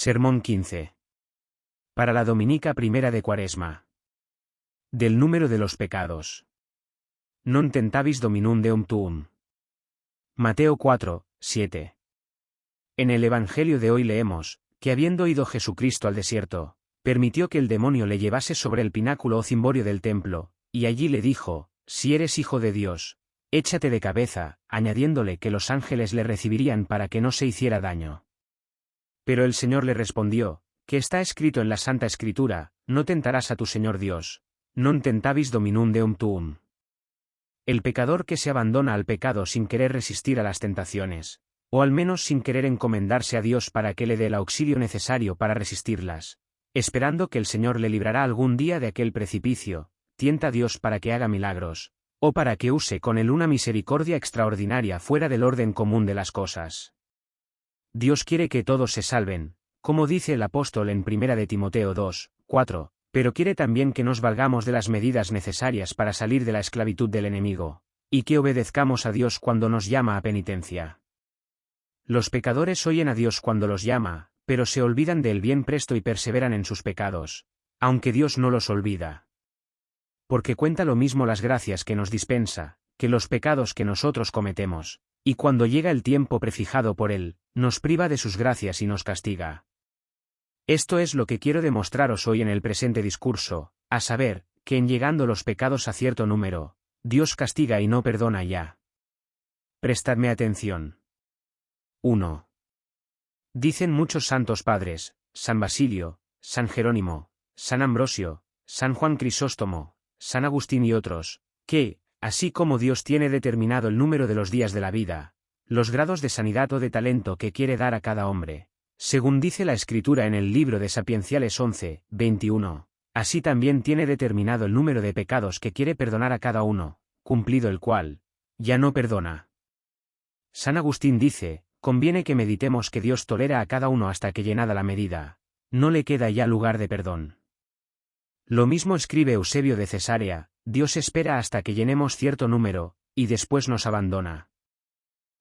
Sermón 15. Para la Dominica Primera de Cuaresma. Del número de los pecados. Non tentabis dominum deum tuum. Mateo 4, 7. En el Evangelio de hoy leemos, que habiendo ido Jesucristo al desierto, permitió que el demonio le llevase sobre el pináculo o cimborio del templo, y allí le dijo, si eres hijo de Dios, échate de cabeza, añadiéndole que los ángeles le recibirían para que no se hiciera daño. Pero el Señor le respondió, que está escrito en la Santa Escritura, no tentarás a tu Señor Dios, non tentabis dominum deum tuum. El pecador que se abandona al pecado sin querer resistir a las tentaciones, o al menos sin querer encomendarse a Dios para que le dé el auxilio necesario para resistirlas, esperando que el Señor le librará algún día de aquel precipicio, tienta a Dios para que haga milagros, o para que use con él una misericordia extraordinaria fuera del orden común de las cosas. Dios quiere que todos se salven, como dice el apóstol en 1 de Timoteo 2, 4, pero quiere también que nos valgamos de las medidas necesarias para salir de la esclavitud del enemigo, y que obedezcamos a Dios cuando nos llama a penitencia. Los pecadores oyen a Dios cuando los llama, pero se olvidan del bien presto y perseveran en sus pecados, aunque Dios no los olvida. Porque cuenta lo mismo las gracias que nos dispensa, que los pecados que nosotros cometemos, y cuando llega el tiempo prefijado por Él, nos priva de sus gracias y nos castiga. Esto es lo que quiero demostraros hoy en el presente discurso, a saber, que en llegando los pecados a cierto número, Dios castiga y no perdona ya. Prestadme atención. 1. Dicen muchos santos padres, San Basilio, San Jerónimo, San Ambrosio, San Juan Crisóstomo, San Agustín y otros, que, Así como Dios tiene determinado el número de los días de la vida, los grados de sanidad o de talento que quiere dar a cada hombre, según dice la Escritura en el libro de Sapienciales 11, 21, así también tiene determinado el número de pecados que quiere perdonar a cada uno, cumplido el cual, ya no perdona. San Agustín dice, conviene que meditemos que Dios tolera a cada uno hasta que llenada la medida, no le queda ya lugar de perdón. Lo mismo escribe Eusebio de Cesarea, Dios espera hasta que llenemos cierto número, y después nos abandona.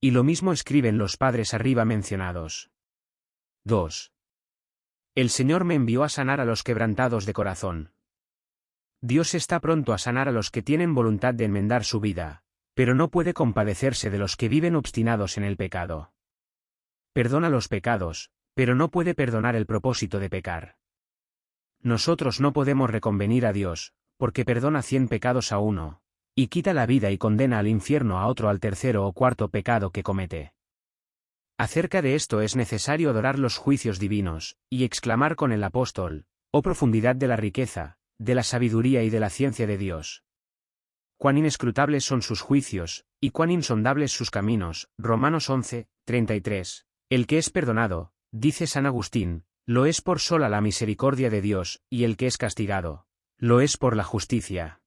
Y lo mismo escriben los padres arriba mencionados. 2. El Señor me envió a sanar a los quebrantados de corazón. Dios está pronto a sanar a los que tienen voluntad de enmendar su vida, pero no puede compadecerse de los que viven obstinados en el pecado. Perdona los pecados, pero no puede perdonar el propósito de pecar. Nosotros no podemos reconvenir a Dios, porque perdona cien pecados a uno, y quita la vida y condena al infierno a otro al tercero o cuarto pecado que comete. Acerca de esto es necesario adorar los juicios divinos, y exclamar con el apóstol, oh profundidad de la riqueza, de la sabiduría y de la ciencia de Dios. Cuán inescrutables son sus juicios, y cuán insondables sus caminos. Romanos 11, 33. El que es perdonado, dice San Agustín, lo es por sola la misericordia de Dios, y el que es castigado, lo es por la justicia.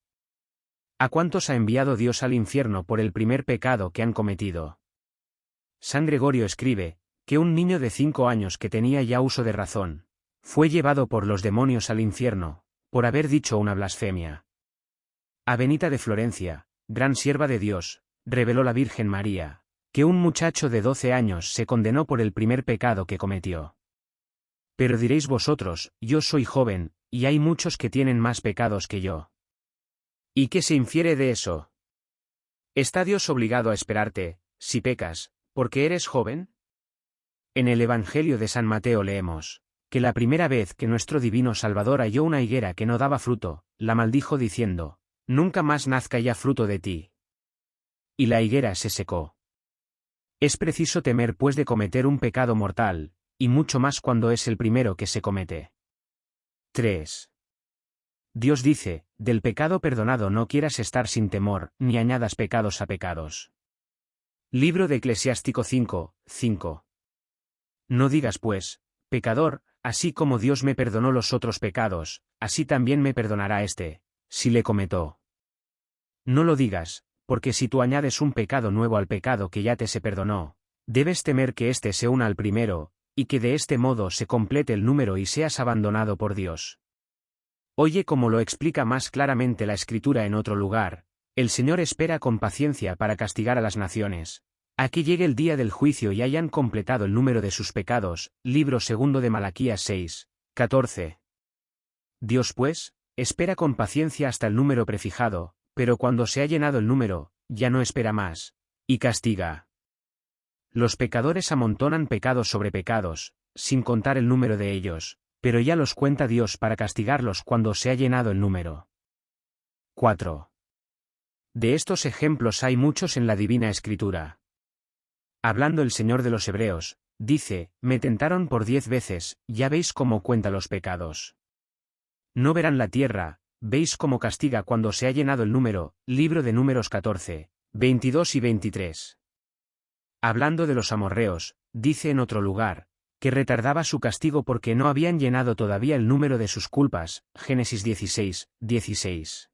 ¿A cuántos ha enviado Dios al infierno por el primer pecado que han cometido? San Gregorio escribe, que un niño de cinco años que tenía ya uso de razón, fue llevado por los demonios al infierno, por haber dicho una blasfemia. A Benita de Florencia, gran sierva de Dios, reveló la Virgen María, que un muchacho de doce años se condenó por el primer pecado que cometió. Pero diréis vosotros, yo soy joven, y hay muchos que tienen más pecados que yo. ¿Y qué se infiere de eso? ¿Está Dios obligado a esperarte, si pecas, porque eres joven? En el Evangelio de San Mateo leemos, que la primera vez que nuestro divino Salvador halló una higuera que no daba fruto, la maldijo diciendo, Nunca más nazca ya fruto de ti. Y la higuera se secó. Es preciso temer pues de cometer un pecado mortal, y mucho más cuando es el primero que se comete. 3. Dios dice, del pecado perdonado no quieras estar sin temor, ni añadas pecados a pecados. Libro de Eclesiástico 5, 5. No digas pues, pecador, así como Dios me perdonó los otros pecados, así también me perdonará este, si le cometó. No lo digas, porque si tú añades un pecado nuevo al pecado que ya te se perdonó, debes temer que éste se una al primero, y que de este modo se complete el número y seas abandonado por Dios. Oye como lo explica más claramente la Escritura en otro lugar, el Señor espera con paciencia para castigar a las naciones, Aquí llegue el día del juicio y hayan completado el número de sus pecados. Libro segundo de Malaquías 6, 14. Dios pues, espera con paciencia hasta el número prefijado, pero cuando se ha llenado el número, ya no espera más, y castiga. Los pecadores amontonan pecados sobre pecados, sin contar el número de ellos, pero ya los cuenta Dios para castigarlos cuando se ha llenado el número. 4. De estos ejemplos hay muchos en la Divina Escritura. Hablando el Señor de los Hebreos, dice, me tentaron por diez veces, ya veis cómo cuenta los pecados. No verán la tierra, veis cómo castiga cuando se ha llenado el número, libro de números 14, 22 y 23. Hablando de los amorreos, dice en otro lugar, que retardaba su castigo porque no habían llenado todavía el número de sus culpas, Génesis 16, 16.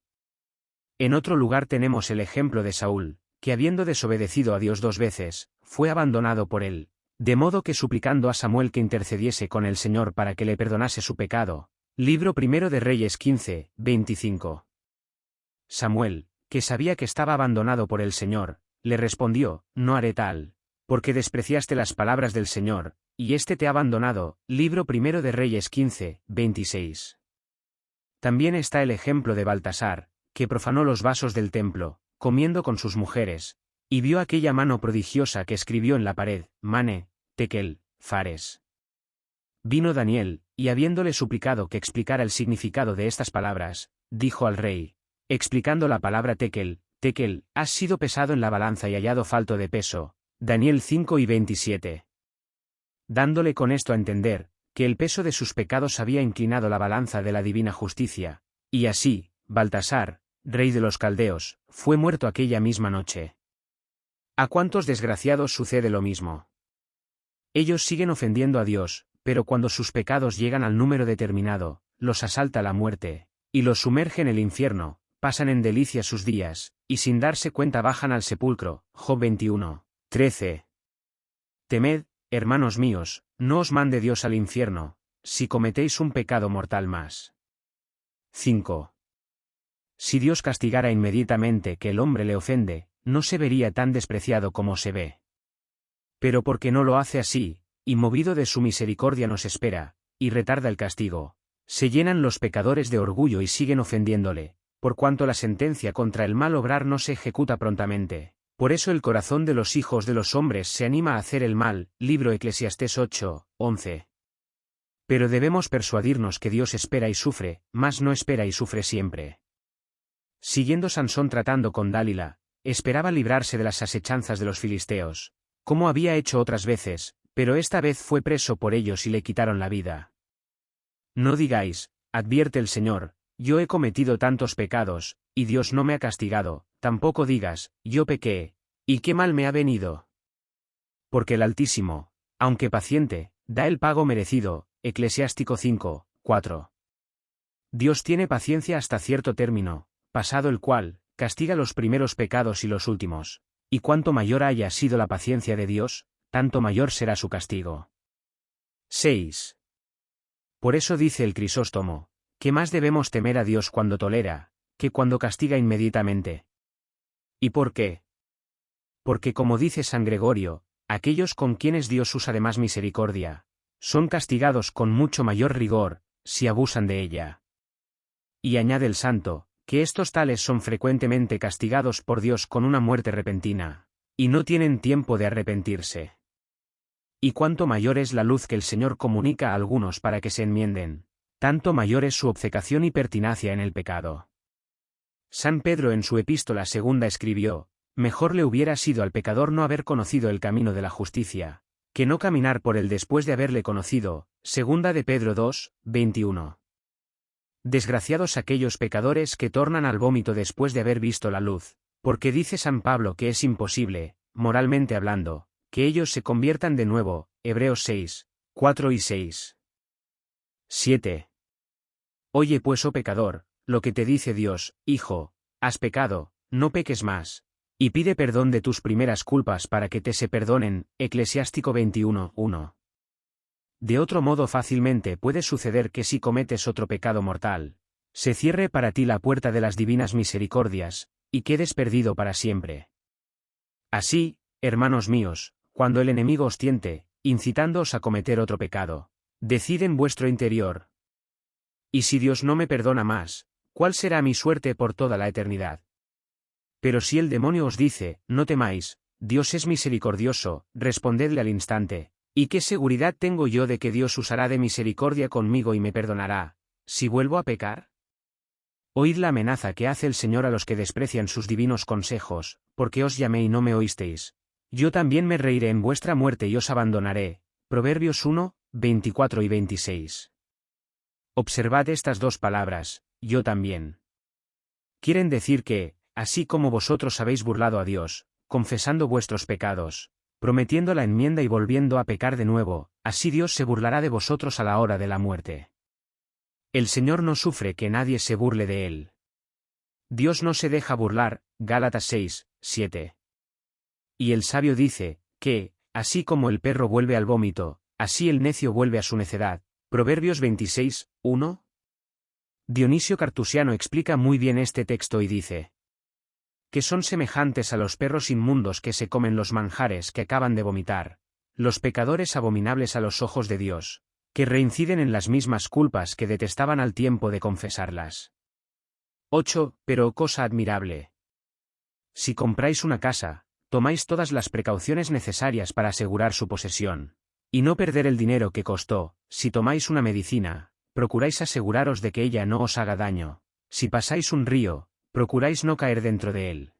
En otro lugar tenemos el ejemplo de Saúl, que habiendo desobedecido a Dios dos veces, fue abandonado por él, de modo que suplicando a Samuel que intercediese con el Señor para que le perdonase su pecado. Libro primero de Reyes 15, 25. Samuel, que sabía que estaba abandonado por el Señor, le respondió, No haré tal, porque despreciaste las palabras del Señor, y éste te ha abandonado. Libro primero de Reyes 15, 26. También está el ejemplo de Baltasar, que profanó los vasos del templo, comiendo con sus mujeres, y vio aquella mano prodigiosa que escribió en la pared, Mane, Tekel, Fares. Vino Daniel, y habiéndole suplicado que explicara el significado de estas palabras, dijo al rey, explicando la palabra Tekel, Tekel, has sido pesado en la balanza y hallado falto de peso. Daniel 5 y 27. Dándole con esto a entender, que el peso de sus pecados había inclinado la balanza de la divina justicia, y así, Baltasar, rey de los caldeos, fue muerto aquella misma noche. ¿A cuántos desgraciados sucede lo mismo? Ellos siguen ofendiendo a Dios, pero cuando sus pecados llegan al número determinado, los asalta la muerte, y los sumerge en el infierno, pasan en delicia sus días, y sin darse cuenta bajan al sepulcro. Job 21, 13. Temed, hermanos míos, no os mande Dios al infierno, si cometéis un pecado mortal más. 5. Si Dios castigara inmediatamente que el hombre le ofende, no se vería tan despreciado como se ve. Pero porque no lo hace así, y movido de su misericordia nos espera, y retarda el castigo, se llenan los pecadores de orgullo y siguen ofendiéndole, por cuanto la sentencia contra el mal obrar no se ejecuta prontamente. Por eso el corazón de los hijos de los hombres se anima a hacer el mal. Libro Eclesiastés 8, 11. Pero debemos persuadirnos que Dios espera y sufre, mas no espera y sufre siempre. Siguiendo Sansón tratando con Dálila, esperaba librarse de las asechanzas de los filisteos, como había hecho otras veces, pero esta vez fue preso por ellos y le quitaron la vida. No digáis, advierte el Señor, yo he cometido tantos pecados, y Dios no me ha castigado, tampoco digas, yo pequé, y qué mal me ha venido. Porque el Altísimo, aunque paciente, da el pago merecido, Eclesiástico 5, 4. Dios tiene paciencia hasta cierto término, pasado el cual, castiga los primeros pecados y los últimos. Y cuanto mayor haya sido la paciencia de Dios, tanto mayor será su castigo. 6. Por eso dice el Crisóstomo, que más debemos temer a Dios cuando tolera, que cuando castiga inmediatamente. ¿Y por qué? Porque como dice San Gregorio, aquellos con quienes Dios usa de más misericordia, son castigados con mucho mayor rigor, si abusan de ella. Y añade el santo, que estos tales son frecuentemente castigados por Dios con una muerte repentina, y no tienen tiempo de arrepentirse. Y cuanto mayor es la luz que el Señor comunica a algunos para que se enmienden, tanto mayor es su obcecación y pertinacia en el pecado. San Pedro en su epístola segunda escribió, Mejor le hubiera sido al pecador no haber conocido el camino de la justicia, que no caminar por él después de haberle conocido, segunda de Pedro 2, 21. Desgraciados aquellos pecadores que tornan al vómito después de haber visto la luz, porque dice San Pablo que es imposible, moralmente hablando, que ellos se conviertan de nuevo, Hebreos 6, 4 y 6. 7. Oye pues, oh pecador, lo que te dice Dios, Hijo, has pecado, no peques más, y pide perdón de tus primeras culpas para que te se perdonen, Eclesiástico 21, 1. De otro modo fácilmente puede suceder que si cometes otro pecado mortal, se cierre para ti la puerta de las divinas misericordias, y quedes perdido para siempre. Así, hermanos míos, cuando el enemigo os tiente, incitándoos a cometer otro pecado, decid en vuestro interior. Y si Dios no me perdona más, ¿cuál será mi suerte por toda la eternidad? Pero si el demonio os dice, no temáis, Dios es misericordioso, respondedle al instante, ¿y qué seguridad tengo yo de que Dios usará de misericordia conmigo y me perdonará, si vuelvo a pecar? Oíd la amenaza que hace el Señor a los que desprecian sus divinos consejos, porque os llamé y no me oísteis. Yo también me reiré en vuestra muerte y os abandonaré. Proverbios 1, 24 y 26. Observad estas dos palabras, yo también. Quieren decir que, así como vosotros habéis burlado a Dios, confesando vuestros pecados, prometiendo la enmienda y volviendo a pecar de nuevo, así Dios se burlará de vosotros a la hora de la muerte. El Señor no sufre que nadie se burle de él. Dios no se deja burlar, Gálatas 6, 7. Y el sabio dice, que, así como el perro vuelve al vómito, así el necio vuelve a su necedad. Proverbios 26, 1. Dionisio Cartusiano explica muy bien este texto y dice, que son semejantes a los perros inmundos que se comen los manjares que acaban de vomitar, los pecadores abominables a los ojos de Dios, que reinciden en las mismas culpas que detestaban al tiempo de confesarlas. 8. Pero cosa admirable. Si compráis una casa, tomáis todas las precauciones necesarias para asegurar su posesión. Y no perder el dinero que costó, si tomáis una medicina, procuráis aseguraros de que ella no os haga daño. Si pasáis un río, procuráis no caer dentro de él.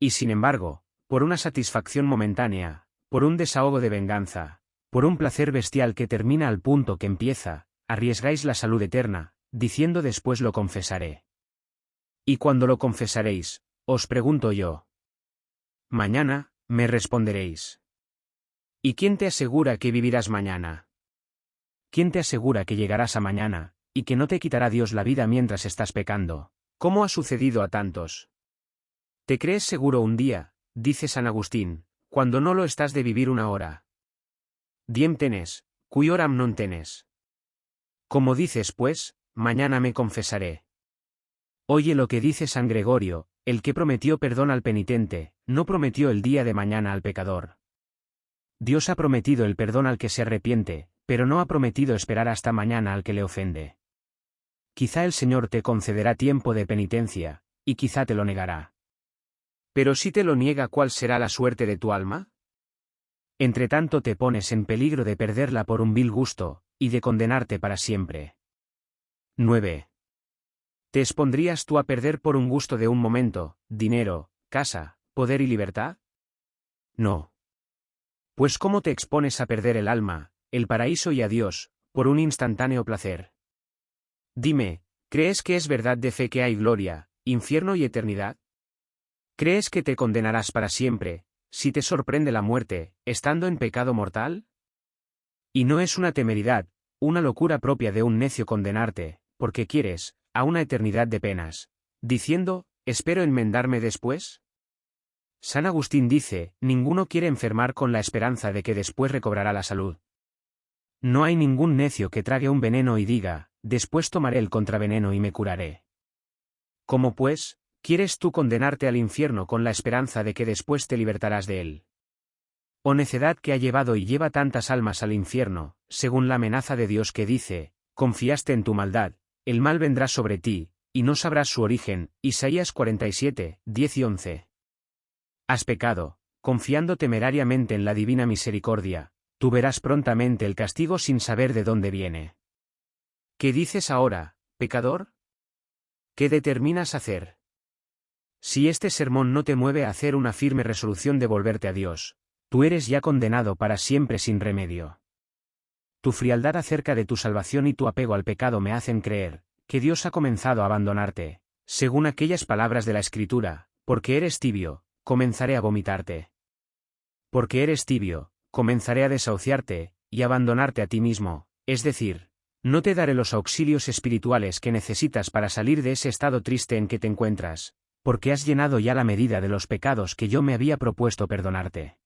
Y sin embargo, por una satisfacción momentánea, por un desahogo de venganza, por un placer bestial que termina al punto que empieza, arriesgáis la salud eterna, diciendo después lo confesaré. Y cuando lo confesaréis, os pregunto yo. Mañana, me responderéis. ¿Y quién te asegura que vivirás mañana? ¿Quién te asegura que llegarás a mañana, y que no te quitará Dios la vida mientras estás pecando? ¿Cómo ha sucedido a tantos? ¿Te crees seguro un día, dice San Agustín, cuando no lo estás de vivir una hora? Diem tenes, cui oram non tenes. Como dices pues, mañana me confesaré. Oye lo que dice San Gregorio, el que prometió perdón al penitente, no prometió el día de mañana al pecador. Dios ha prometido el perdón al que se arrepiente, pero no ha prometido esperar hasta mañana al que le ofende. Quizá el Señor te concederá tiempo de penitencia, y quizá te lo negará. Pero si te lo niega, ¿cuál será la suerte de tu alma? Entre tanto te pones en peligro de perderla por un vil gusto, y de condenarte para siempre. 9. ¿Te expondrías tú a perder por un gusto de un momento, dinero, casa, poder y libertad? No. Pues ¿cómo te expones a perder el alma, el paraíso y a Dios, por un instantáneo placer? Dime, ¿crees que es verdad de fe que hay gloria, infierno y eternidad? ¿Crees que te condenarás para siempre, si te sorprende la muerte, estando en pecado mortal? Y no es una temeridad, una locura propia de un necio condenarte, porque quieres, a una eternidad de penas, diciendo, espero enmendarme después? San Agustín dice, ninguno quiere enfermar con la esperanza de que después recobrará la salud. No hay ningún necio que trague un veneno y diga, después tomaré el contraveneno y me curaré. ¿Cómo pues, quieres tú condenarte al infierno con la esperanza de que después te libertarás de él? Oh necedad que ha llevado y lleva tantas almas al infierno, según la amenaza de Dios que dice, confiaste en tu maldad, el mal vendrá sobre ti, y no sabrás su origen. Isaías 47, 10 y 11. Has pecado, confiando temerariamente en la divina misericordia, tú verás prontamente el castigo sin saber de dónde viene. ¿Qué dices ahora, pecador? ¿Qué determinas hacer? Si este sermón no te mueve a hacer una firme resolución de volverte a Dios, tú eres ya condenado para siempre sin remedio. Tu frialdad acerca de tu salvación y tu apego al pecado me hacen creer, que Dios ha comenzado a abandonarte, según aquellas palabras de la Escritura, porque eres tibio, comenzaré a vomitarte. Porque eres tibio, comenzaré a desahuciarte, y abandonarte a ti mismo, es decir, no te daré los auxilios espirituales que necesitas para salir de ese estado triste en que te encuentras, porque has llenado ya la medida de los pecados que yo me había propuesto perdonarte.